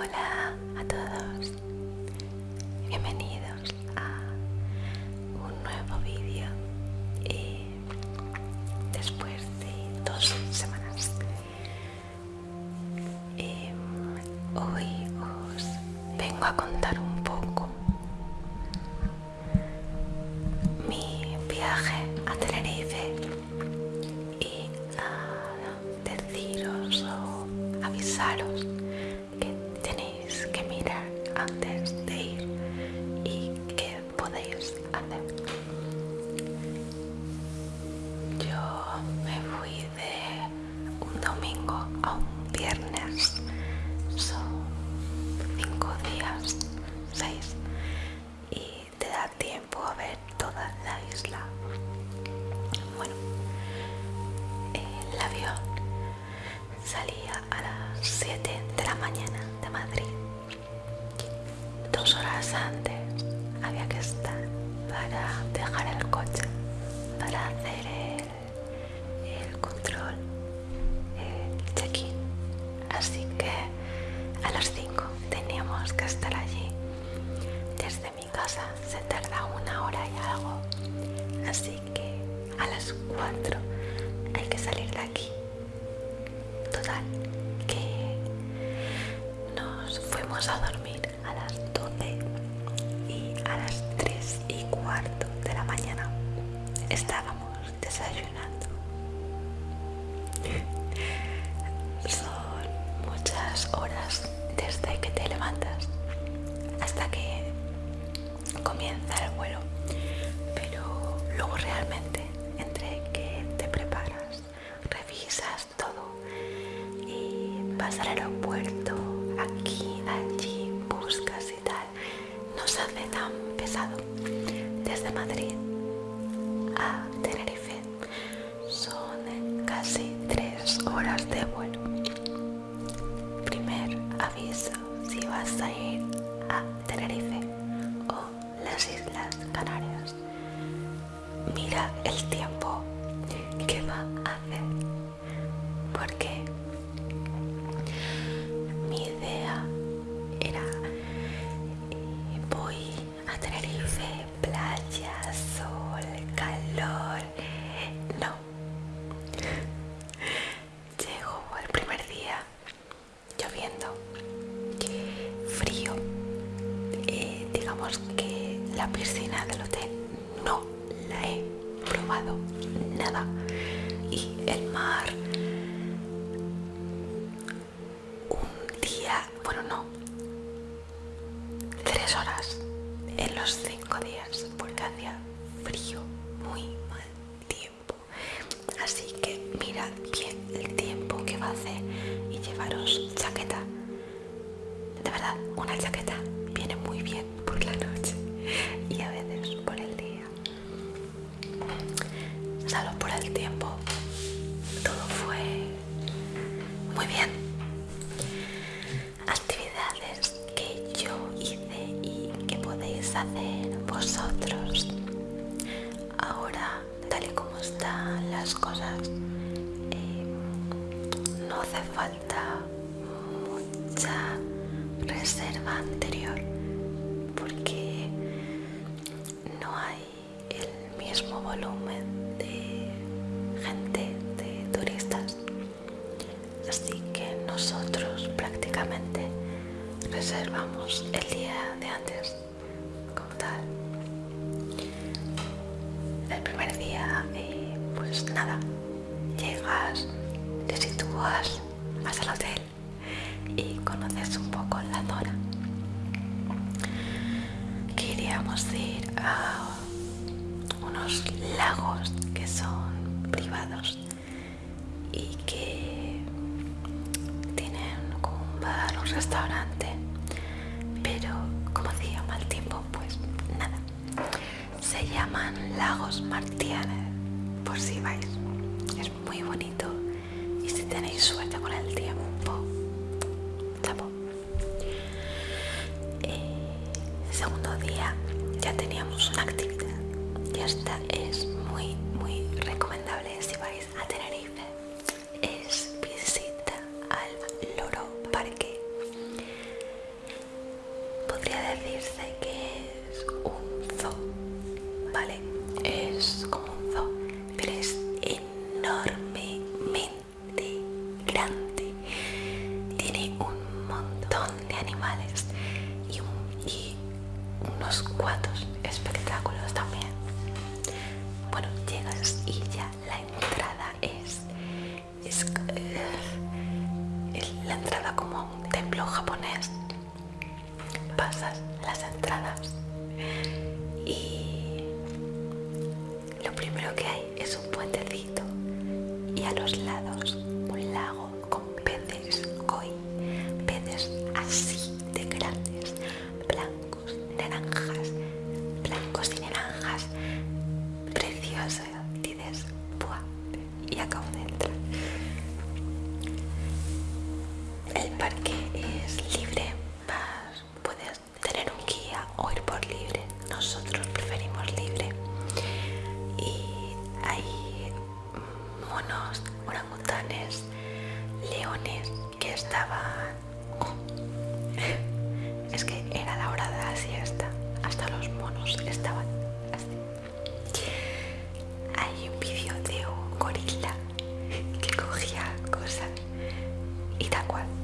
Hola a todos. Bienvenidos. 4 hay que salir de aquí. Total que nos fuimos a dormir a las 12 y a las 3 y cuarto de la mañana. Estábamos desayunando. 살아라 고. la piscina del hotel. No la he probado nada. Y el mar hacer vosotros. Ahora, tal y como están las cosas, eh, no hace falta mucha reserva anterior es un poco la Dora. Queríamos ir a unos lagos que son privados y que tienen como un bar, un restaurante, pero como hacía mal tiempo, pues nada. Se llaman Lagos Mar ambos. 거.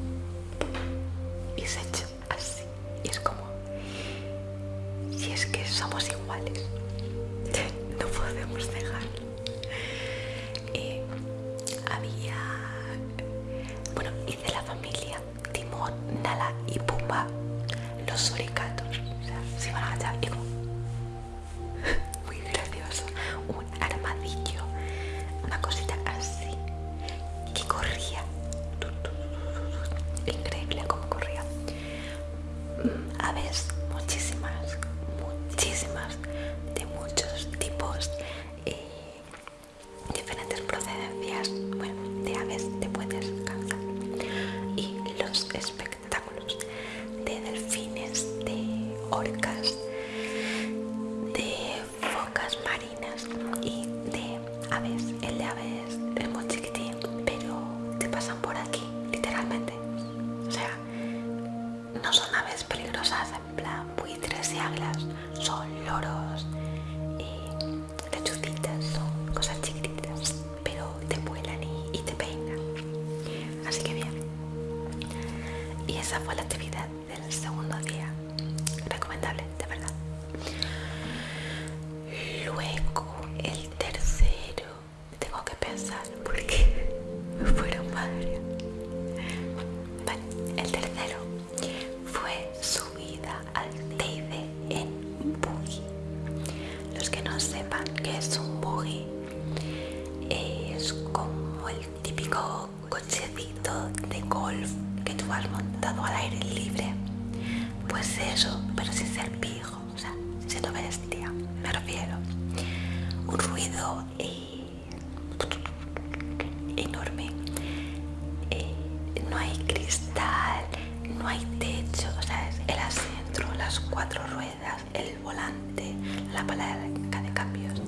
cuatro ruedas, el volante, la palanca de cambios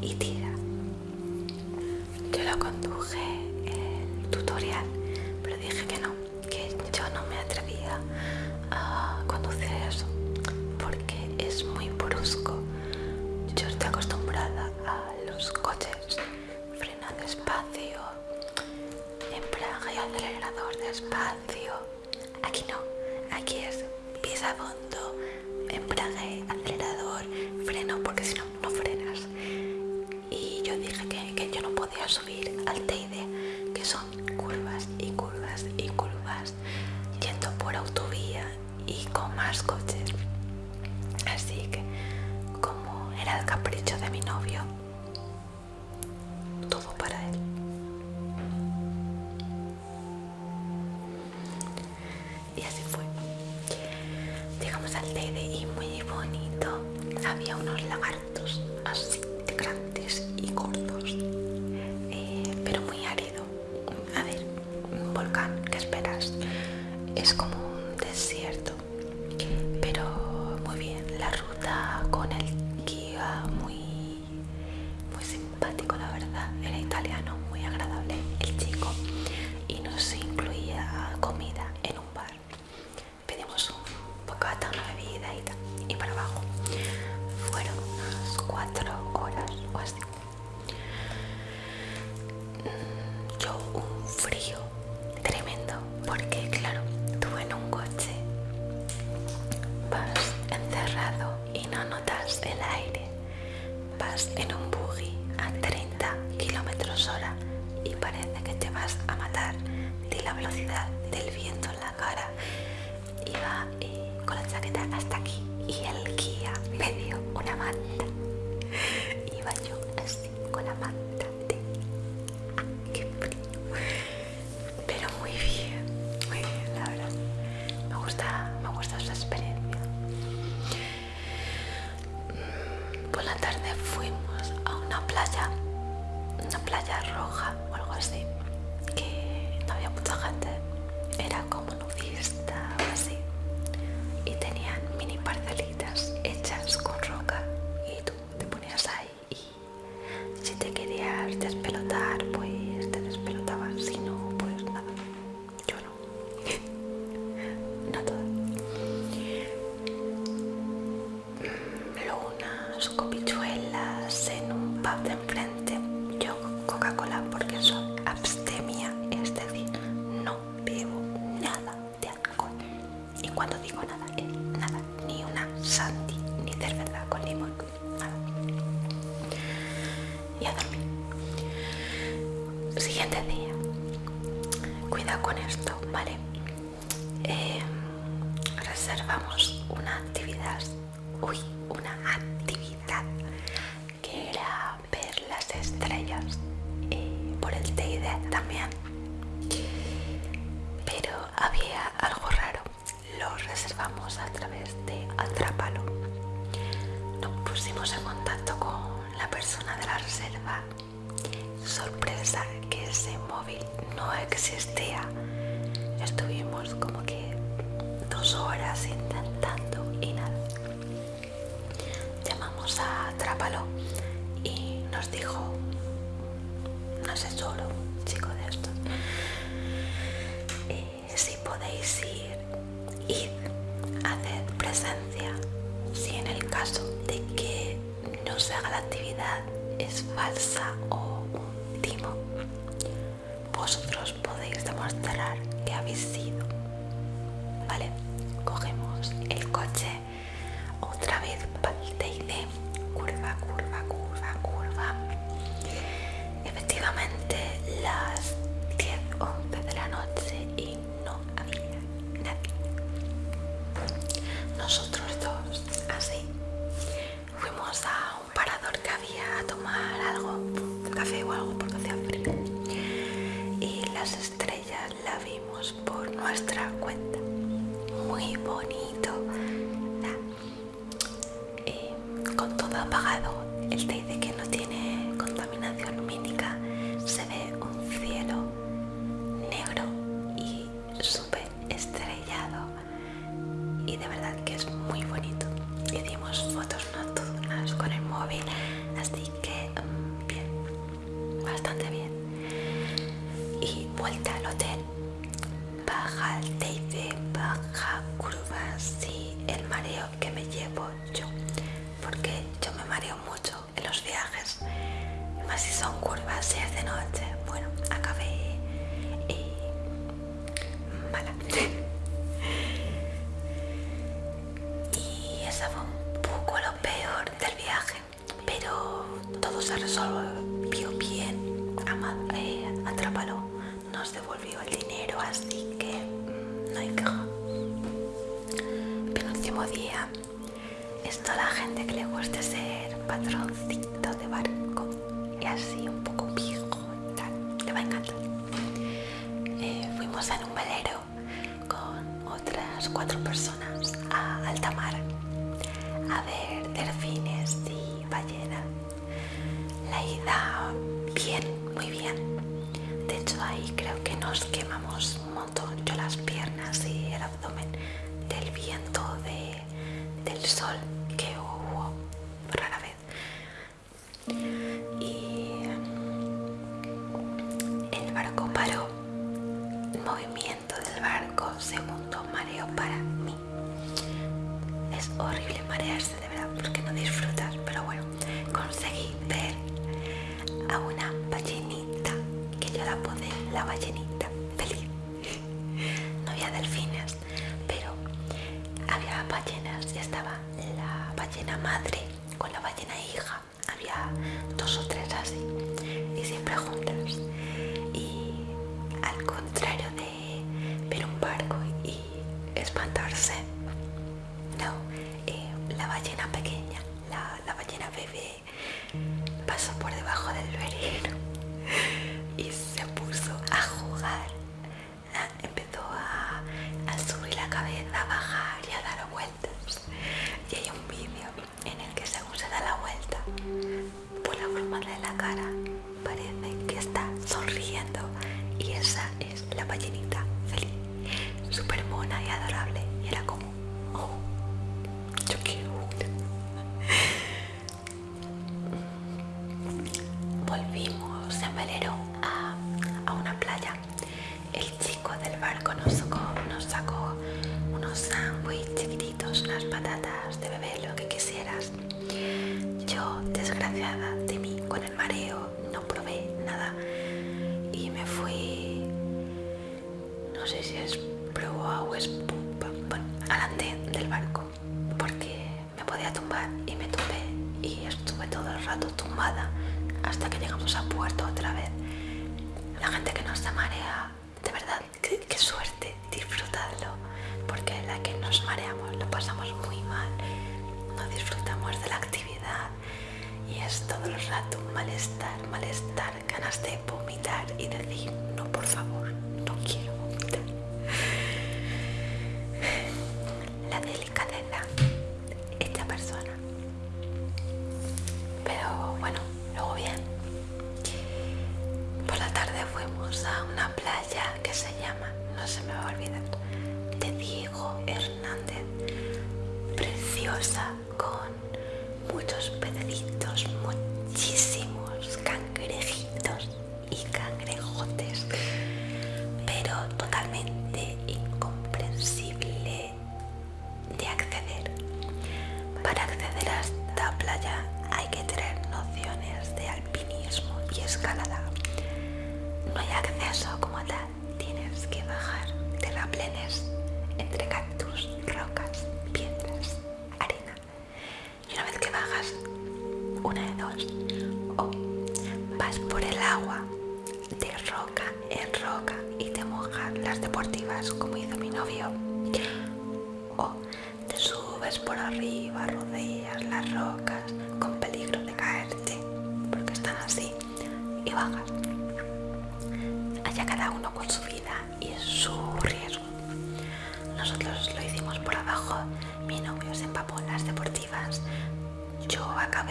y tira. Yo lo conduje el tutorial, pero dije que no, que yo no me atrevía a conducir eso porque es muy brusco. Yo estoy acostumbrada a los coches frenan despacio, embrague y acelerador despacio. Aquí no, aquí es pisa embrague, acelerador, freno, porque si no, no frenas. Y yo dije que, que yo no podía subir al Teide, que son curvas y curvas y curvas, yendo por autovía y con más coches. Así que, como era el capricho de mi novio, comida. playa, una playa love them. en contacto con la persona de la reserva, sorpresa que ese móvil no existía. Estuvimos como que dos horas intentando y nada. Llamamos a Trápalo y nos dijo, no sé solo, chico de estos, eh, si podéis ir de verdad que así que mm, no hay queja. Penúltimo día. Esto a la gente que le guste ser patroncito de barco y así un poco pijo y tal, le va a encantar. Eh, fuimos en un velero con otras cuatro personas movimiento del barco, segundo mareo para mí. Es horrible marearse de verdad porque no disfrutas, pero bueno, conseguí ver a una ballenita que yo la apodé la ballenita desgraciada de mí, con el mareo, no probé nada y me fui, no sé si es proa o es pupa, bueno, al andén del barco, porque me podía tumbar y me tumbé y estuve todo el rato tumbada hasta que llegamos a puerto otra vez. La gente que nos da marea, de verdad, qué, qué suerte, disfrutadlo, porque la que nos mareamos lo pasamos muy mal, no disfrutamos de la actividad es todo el rato malestar, malestar, ganas de vomitar y decir, no, por favor, no quiero vomitar. La delicadeza, esta persona. Pero bueno, luego bien. Por la tarde fuimos a una playa que se llama, no se me va a olvidar, de Diego Hernández. Preciosa, muchos pececitos, muchísimos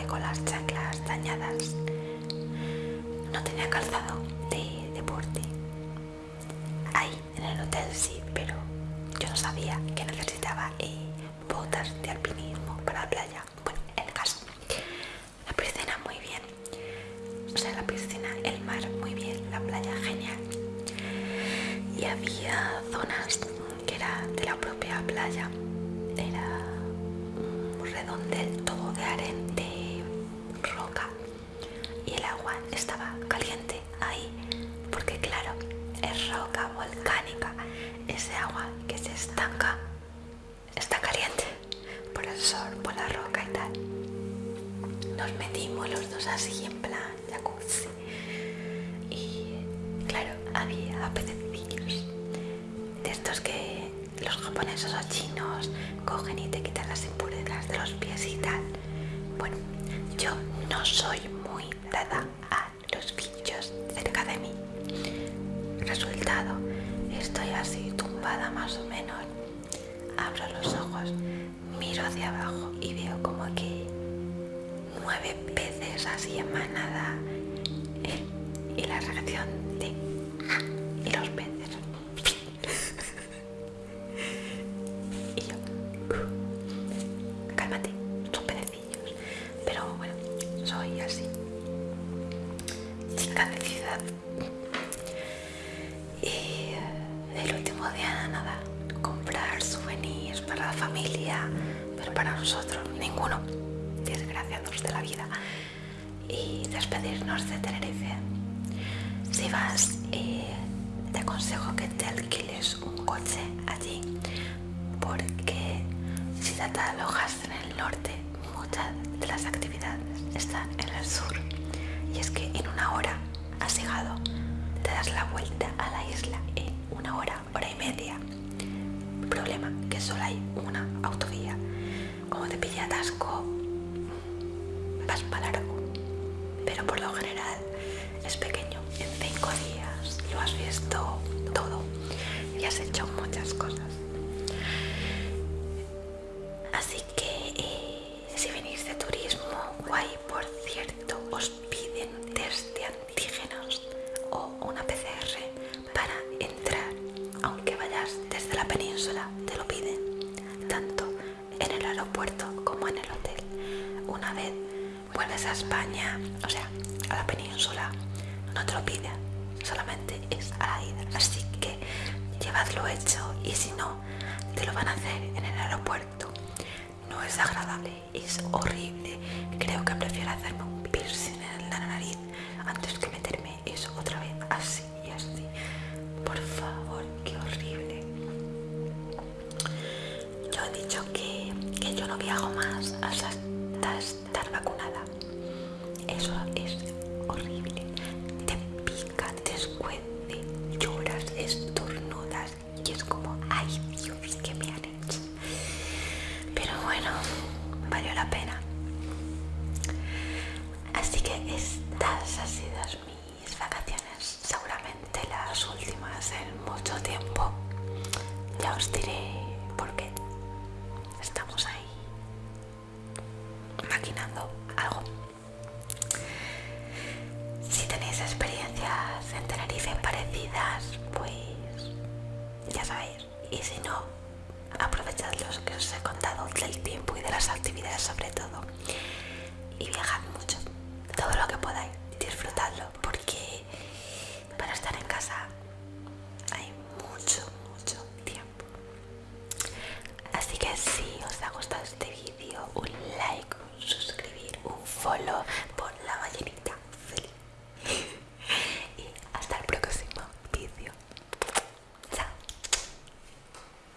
con las chanclas dañadas. No tenía calzado de deporte. Ahí en el hotel sí, pero yo no sabía que necesitaba eh, de estos que los japoneses o chinos cogen y te quitan las impurezas de los pies y tal. Bueno, yo no soy muy dada a los bichos cerca de mí. Resultado, estoy así tumbada más o menos. Abro los ojos, miro hacia abajo y veo como que nueve peces así en manada. eh, Y la reacción Y eh, el último día nada, comprar souvenirs para la familia, pero para nosotros ninguno, desgraciados de la vida. Y despedirnos de Tenerife. Si vas, eh, te aconsejo que te alquiles un coche allí, porque si te alojas la vuelta a la isla en una hora, hora y media. Problema que solo hay una autovía. Como te pilla atasco, vas para largo. Pero por lo general es pequeño. En cinco días lo has visto todo y has hecho muchas cosas.